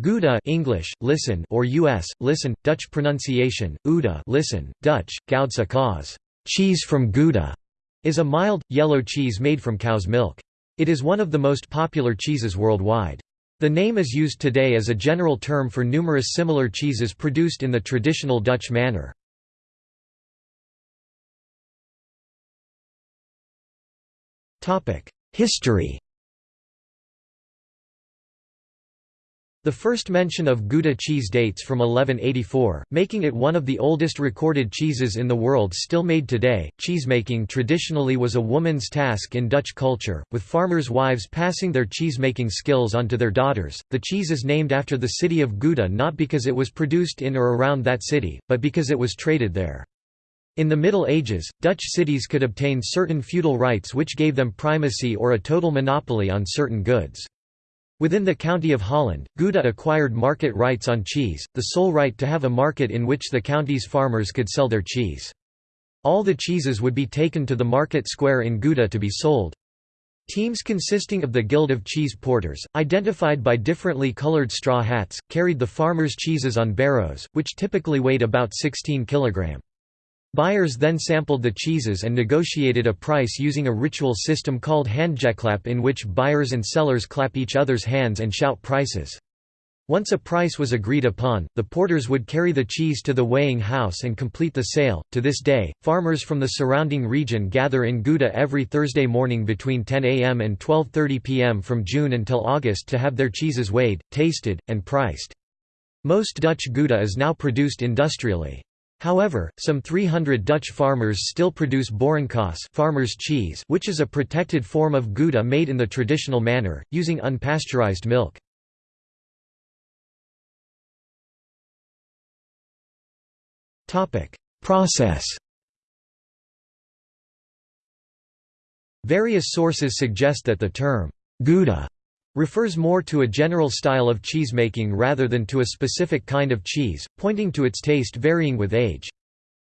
Gouda English, listen or US, listen, Dutch pronunciation, Ouda listen, Dutch, Goudse kaas cheese from Gouda, is a mild, yellow cheese made from cow's milk. It is one of the most popular cheeses worldwide. The name is used today as a general term for numerous similar cheeses produced in the traditional Dutch manner. History The first mention of Gouda cheese dates from 1184, making it one of the oldest recorded cheeses in the world still made today. Cheesemaking traditionally was a woman's task in Dutch culture, with farmers' wives passing their cheesemaking skills on to their daughters. The cheese is named after the city of Gouda not because it was produced in or around that city, but because it was traded there. In the Middle Ages, Dutch cities could obtain certain feudal rights which gave them primacy or a total monopoly on certain goods. Within the County of Holland, Gouda acquired market rights on cheese, the sole right to have a market in which the county's farmers could sell their cheese. All the cheeses would be taken to the market square in Gouda to be sold. Teams consisting of the Guild of Cheese Porters, identified by differently colored straw hats, carried the farmers' cheeses on barrows, which typically weighed about 16 kg. Buyers then sampled the cheeses and negotiated a price using a ritual system called handjeklap in which buyers and sellers clap each other's hands and shout prices. Once a price was agreed upon, the porters would carry the cheese to the weighing house and complete the sale. To this day, farmers from the surrounding region gather in Gouda every Thursday morning between 10 a.m. and 12:30 p.m. from June until August to have their cheeses weighed, tasted, and priced. Most Dutch Gouda is now produced industrially. However, some 300 Dutch farmers still produce boerenkaas farmer's cheese which is a protected form of Gouda made in the traditional manner, using unpasteurized milk. Process Various sources suggest that the term, Gouda refers more to a general style of cheesemaking rather than to a specific kind of cheese, pointing to its taste varying with age.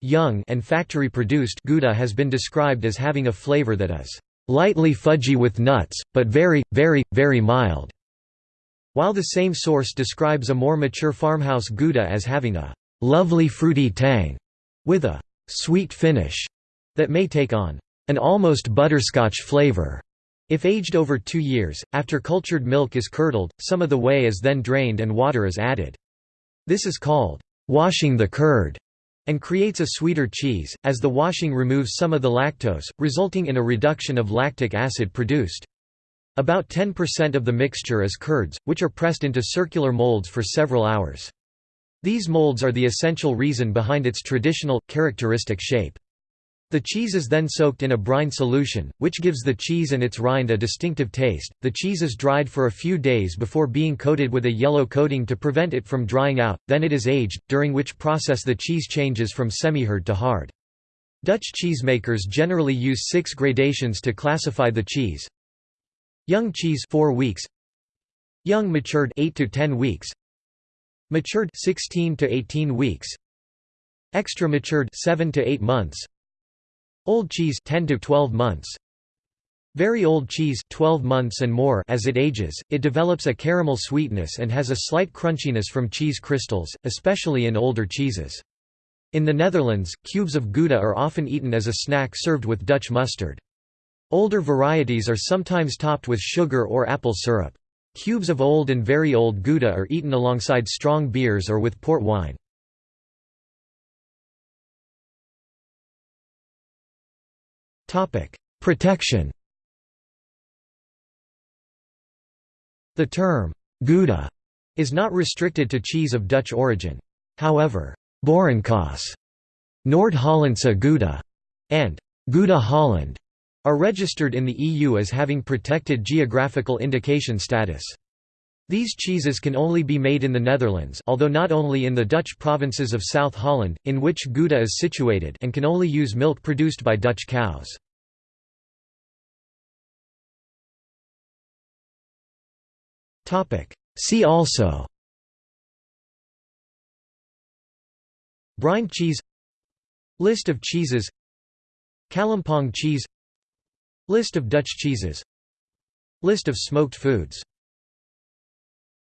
Young and factory-produced Gouda has been described as having a flavor that is lightly fudgy with nuts, but very, very, very mild, while the same source describes a more mature farmhouse Gouda as having a lovely fruity tang, with a sweet finish that may take on an almost butterscotch flavor. If aged over two years, after cultured milk is curdled, some of the whey is then drained and water is added. This is called washing the curd and creates a sweeter cheese, as the washing removes some of the lactose, resulting in a reduction of lactic acid produced. About 10% of the mixture is curds, which are pressed into circular molds for several hours. These molds are the essential reason behind its traditional, characteristic shape. The cheese is then soaked in a brine solution, which gives the cheese and its rind a distinctive taste. The cheese is dried for a few days before being coated with a yellow coating to prevent it from drying out, then it is aged, during which process the cheese changes from semi-hard to hard. Dutch cheesemakers generally use six gradations to classify the cheese. Young cheese 4 weeks. Young matured 8 to 10 weeks. Matured 16 to 18 weeks. Extra matured 7 to 8 months. Old cheese 10 to 12 months. Very old cheese 12 months and more as it ages, it develops a caramel sweetness and has a slight crunchiness from cheese crystals, especially in older cheeses. In the Netherlands, cubes of Gouda are often eaten as a snack served with Dutch mustard. Older varieties are sometimes topped with sugar or apple syrup. Cubes of old and very old Gouda are eaten alongside strong beers or with port wine. Protection The term, Gouda, is not restricted to cheese of Dutch origin. However, Boerenkaas, Noord-Hollandse Gouda, and Gouda Holland are registered in the EU as having protected geographical indication status. These cheeses can only be made in the Netherlands although not only in the Dutch provinces of South Holland, in which Gouda is situated and can only use milk produced by Dutch cows. See also. Brine cheese. List of cheeses. Kalimpong cheese. List of Dutch cheeses. List of smoked foods